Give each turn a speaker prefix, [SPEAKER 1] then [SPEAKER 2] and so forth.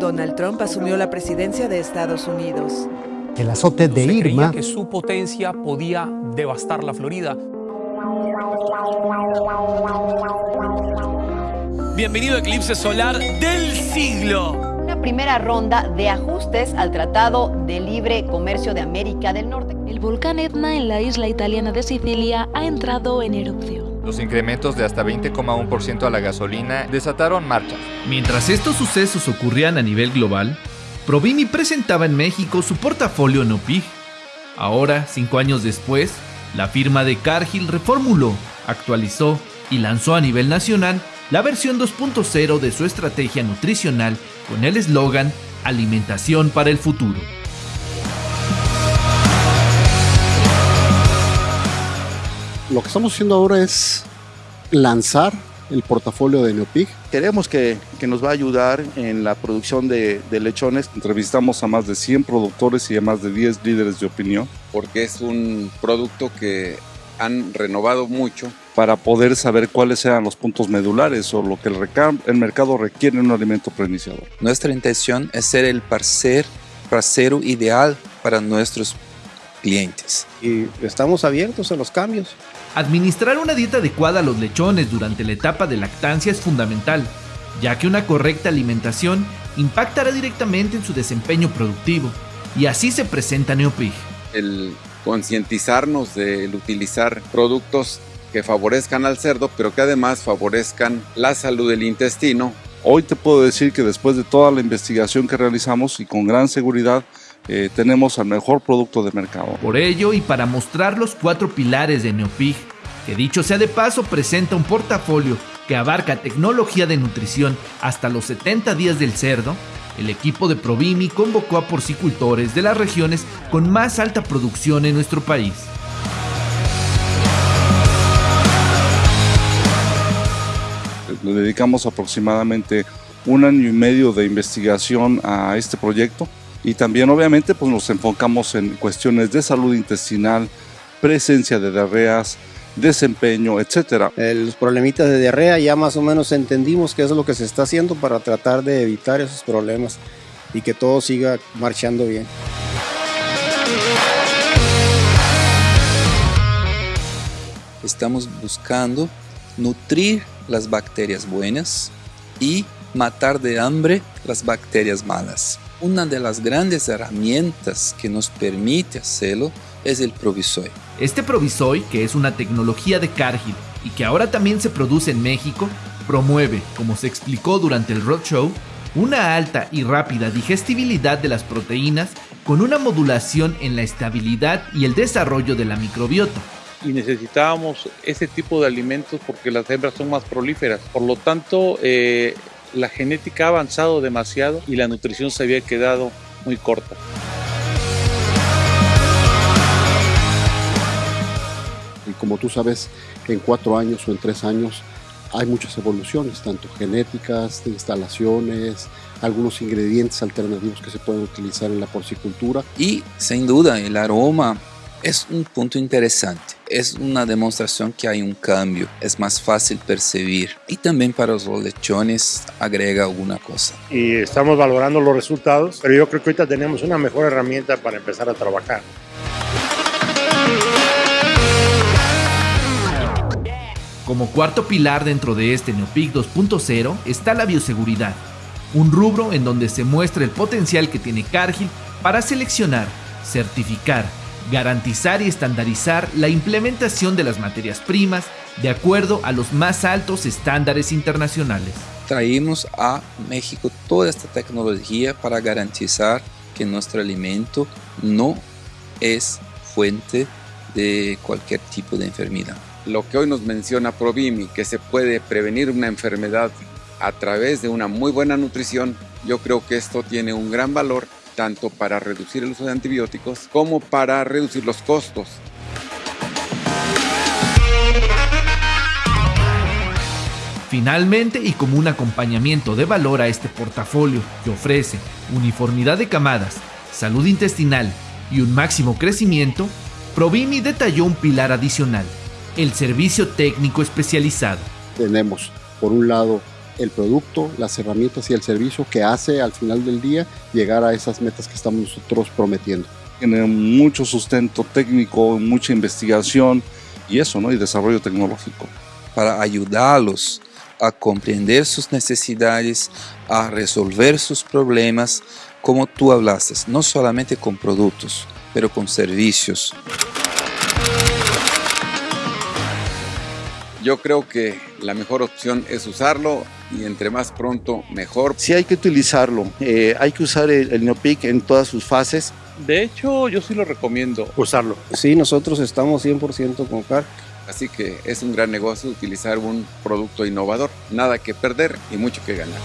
[SPEAKER 1] Donald Trump asumió la presidencia de Estados Unidos.
[SPEAKER 2] El azote de
[SPEAKER 3] Se
[SPEAKER 2] Irma
[SPEAKER 3] creía que su potencia podía devastar la Florida.
[SPEAKER 4] Bienvenido a Eclipse Solar del siglo.
[SPEAKER 5] Primera ronda de ajustes al Tratado de Libre Comercio de América del Norte.
[SPEAKER 6] El volcán Etna en la isla italiana de Sicilia ha entrado en erupción.
[SPEAKER 7] Los incrementos de hasta 20,1% a la gasolina desataron marchas.
[SPEAKER 8] Mientras estos sucesos ocurrían a nivel global, Provimi presentaba en México su portafolio Nopig. Ahora, cinco años después, la firma de Cargill reformuló, actualizó y lanzó a nivel nacional la versión 2.0 de su estrategia nutricional con el eslogan Alimentación para el futuro.
[SPEAKER 9] Lo que estamos haciendo ahora es lanzar el portafolio de Neopig.
[SPEAKER 10] Queremos que, que nos va a ayudar en la producción de, de lechones.
[SPEAKER 11] Entrevistamos a más de 100 productores y a más de 10 líderes de opinión.
[SPEAKER 12] Porque es un producto que han renovado mucho.
[SPEAKER 11] Para poder saber cuáles eran los puntos medulares o lo que el, el mercado requiere en un alimento preiniciador.
[SPEAKER 13] Nuestra intención es ser el parcer, parcero ideal para nuestros clientes.
[SPEAKER 14] Y estamos abiertos a los cambios.
[SPEAKER 8] Administrar una dieta adecuada a los lechones durante la etapa de lactancia es fundamental, ya que una correcta alimentación impactará directamente en su desempeño productivo, y así se presenta Neopig.
[SPEAKER 12] El concientizarnos del utilizar productos que favorezcan al cerdo, pero que además favorezcan la salud del intestino.
[SPEAKER 11] Hoy te puedo decir que después de toda la investigación que realizamos y con gran seguridad, eh, tenemos el mejor producto de mercado.
[SPEAKER 8] Por ello, y para mostrar los cuatro pilares de Neopig, que dicho sea de paso presenta un portafolio que abarca tecnología de nutrición hasta los 70 días del cerdo, el equipo de Provimi convocó a porcicultores de las regiones con más alta producción en nuestro país.
[SPEAKER 11] Le dedicamos aproximadamente un año y medio de investigación a este proyecto y también obviamente pues nos enfocamos en cuestiones de salud intestinal, presencia de diarreas, desempeño, etcétera.
[SPEAKER 14] los problemitas de diarrea ya más o menos entendimos qué es lo que se está haciendo para tratar de evitar esos problemas y que todo siga marchando bien.
[SPEAKER 13] Estamos buscando nutrir las bacterias buenas y matar de hambre las bacterias malas. Una de las grandes herramientas que nos permite hacerlo es el Provisoy.
[SPEAKER 8] Este Provisoy, que es una tecnología de Cargill y que ahora también se produce en México, promueve, como se explicó durante el Roadshow, una alta y rápida digestibilidad de las proteínas con una modulación en la estabilidad y el desarrollo de la microbiota.
[SPEAKER 15] Y necesitábamos ese tipo de alimentos porque las hembras son más prolíferas. Por lo tanto, eh, la genética ha avanzado demasiado y la nutrición se había quedado muy corta.
[SPEAKER 9] Como tú sabes, en cuatro años o en tres años hay muchas evoluciones, tanto genéticas, de instalaciones, algunos ingredientes alternativos que se pueden utilizar en la porcicultura.
[SPEAKER 13] Y sin duda el aroma es un punto interesante. Es una demostración que hay un cambio, es más fácil percibir. Y también para los lechones agrega alguna cosa.
[SPEAKER 16] Y estamos valorando los resultados, pero yo creo que ahorita tenemos una mejor herramienta para empezar a trabajar.
[SPEAKER 8] Como cuarto pilar dentro de este Neopic 2.0 está la bioseguridad, un rubro en donde se muestra el potencial que tiene Cargill para seleccionar, certificar, garantizar y estandarizar la implementación de las materias primas de acuerdo a los más altos estándares internacionales.
[SPEAKER 13] Traímos a México toda esta tecnología para garantizar que nuestro alimento no es fuente de cualquier tipo de enfermedad.
[SPEAKER 12] Lo que hoy nos menciona Provimi, que se puede prevenir una enfermedad a través de una muy buena nutrición, yo creo que esto tiene un gran valor tanto para reducir el uso de antibióticos como para reducir los costos.
[SPEAKER 8] Finalmente, y como un acompañamiento de valor a este portafolio que ofrece uniformidad de camadas, salud intestinal y un máximo crecimiento, Provimi detalló un pilar adicional, el servicio técnico especializado.
[SPEAKER 9] Tenemos, por un lado, el producto, las herramientas y el servicio que hace al final del día llegar a esas metas que estamos nosotros prometiendo.
[SPEAKER 11] Tiene mucho sustento técnico, mucha investigación y eso, ¿no? Y desarrollo tecnológico.
[SPEAKER 13] Para ayudarlos a comprender sus necesidades, a resolver sus problemas, como tú hablaste, no solamente con productos, pero con servicios.
[SPEAKER 12] Yo creo que la mejor opción es usarlo y entre más pronto mejor.
[SPEAKER 10] Sí hay que utilizarlo, eh, hay que usar el, el Neopic en todas sus fases.
[SPEAKER 15] De hecho, yo sí lo recomiendo.
[SPEAKER 16] Usarlo.
[SPEAKER 14] Sí, nosotros estamos 100% con CARC.
[SPEAKER 12] Así que es un gran negocio utilizar un producto innovador. Nada que perder y mucho que ganar.